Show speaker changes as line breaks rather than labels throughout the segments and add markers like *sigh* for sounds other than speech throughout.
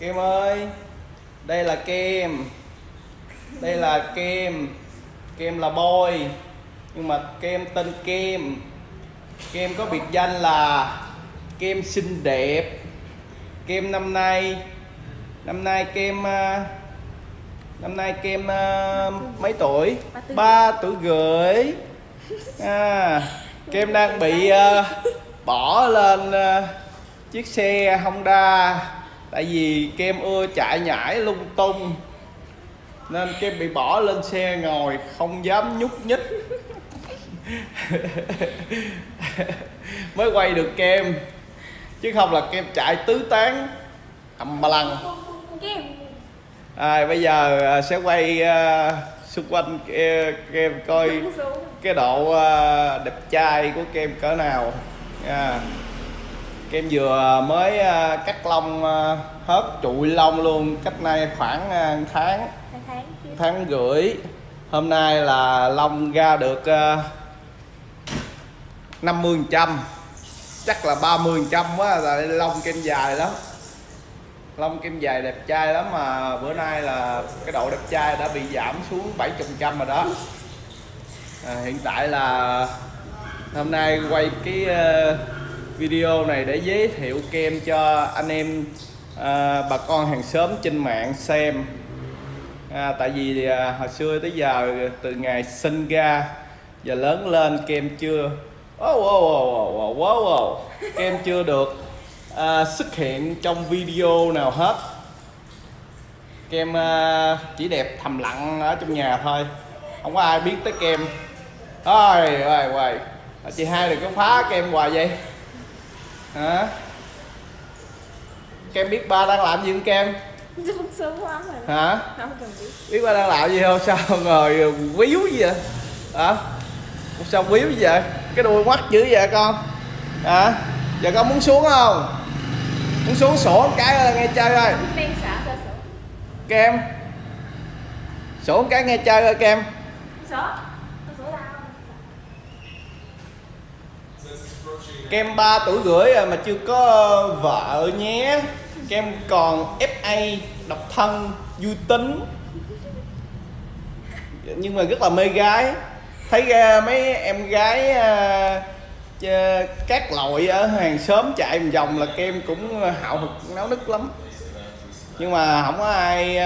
kem ơi đây là kem đây là kem kem là boy nhưng mà kem tên kem kem có biệt danh là kem xinh đẹp. Kem năm nay năm nay kem à, năm nay kem à, mấy tuổi?
Ba tuổi.
rưỡi. à, kem đang bị à, bỏ lên chiếc xe Honda tại vì kem ưa chạy nhảy lung tung nên kem bị bỏ lên xe ngồi không dám nhúc nhích. *laughs* Mới quay được kem chứ không là kem chạy tứ tán ầm ba lăng à, bây giờ à, sẽ quay à, xung quanh ke- kem coi cái độ à, đẹp trai của kem cỡ nào. Nha kem vừa mới à, cắt lông à, hết trụi lông luôn. Cách nay khoảng à, tháng.
Tháng
tháng rưỡi. Hôm nay là lông ra được uh, 50 trăm. Chắc là 30 trăm quá là lông kem dài lắm. Lông kem dài đẹp trai lắm mà bữa nay là cái độ đẹp trai đã bị giảm xuống 70 trăm rồi đó. À, hiện tại là hôm nay quay cái video này để giới thiệu kem cho anh em à, bà con hàng xóm trên mạng xem. À, tại vì à, hồi xưa tới giờ từ ngày sinh ra giờ lớn lên kem chưa oh, oh, oh, oh, oh, oh, oh. kem chưa được à, xuất hiện trong video nào hết. Kem à, chỉ đẹp thầm lặng ở trong nhà thôi không có ai biết tới kem. Ôi ôi ôi chị hai đừng có phá kem hoài vậy hả? Kem biết ba đang làm gì không kem?
Xuống sướng lắm rồi
hả?
Không cần biết.
Biết ba đang làm gì không? Sao ngồi quýu gì vậy? Hả? Sao quýu gì vậy? Cái đuôi mắt dữ vậy con? Hả? Giờ con muốn xuống không? Muốn xuống sổ một cái ơi, nghe chơi
sổ.
Kem. Sổ một cái nghe chơi ơi kem.
Sổ Sổ sổ đâu
kem 3 tuổi rưỡi à, mà chưa có vợ nhé. Kem còn FA độc thân vui tính. Nhưng mà rất là mê gái. Thấy ra mấy em gái à, à, các loại ở hàng xóm chạy một vòng là kem cũng hạo hực, náo nức lắm. Nhưng mà không có ai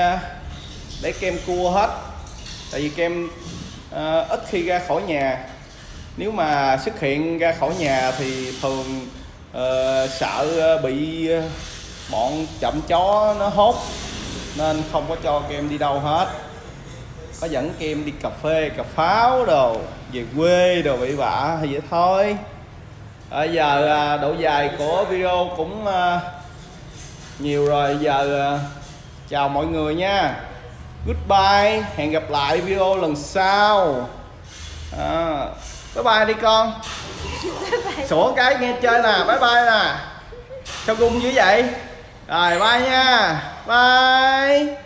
để kem cua hết. Tại vì kem ít khi ra khỏi nhà nếu mà xuất hiện ra khỏi nhà thì thường uh, sợ bị bọn chậm chó nó hốt nên không có cho kem đi đâu hết. Có dẫn kem đi cà phê cà pháo đồ về quê đồ bị bạ thì vậy thôi. Bây giờ à, độ dài của video cũng ờ, nhiều rồi. Giờ chào mọi người nha. Goodbye hẹn gặp lại video lần sau. À, bye bye đi con. Sổ cái nghe chơi nè bye bye nè. Sao gung dữ vậy? Rồi bye nha. Bye